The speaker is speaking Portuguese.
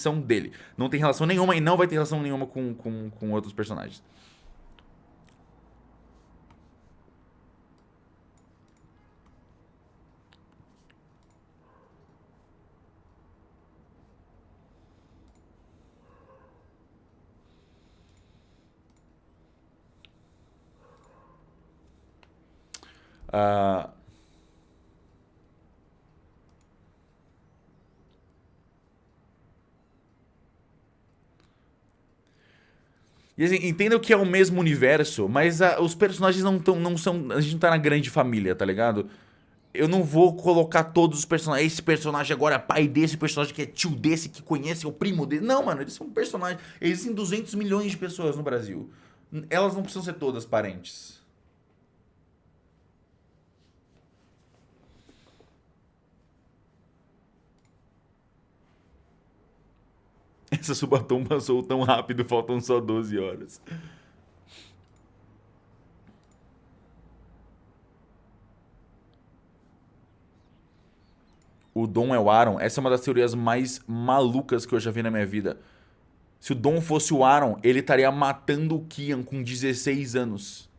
são dele. Não tem relação nenhuma e não vai ter relação nenhuma com, com, com outros personagens. Uh, E assim, entendam que é o mesmo universo, mas a, os personagens não, tão, não são. A gente não tá na grande família, tá ligado? Eu não vou colocar todos os personagens. Esse personagem agora é pai desse, personagem que é tio desse, que conhece, é o primo dele. Não, mano, eles são personagens. Existem 200 milhões de pessoas no Brasil. Elas não precisam ser todas parentes. Essa subatom passou tão rápido, faltam só 12 horas. O Dom é o Aaron. Essa é uma das teorias mais malucas que eu já vi na minha vida. Se o Dom fosse o Aaron, ele estaria matando o Kian com 16 anos.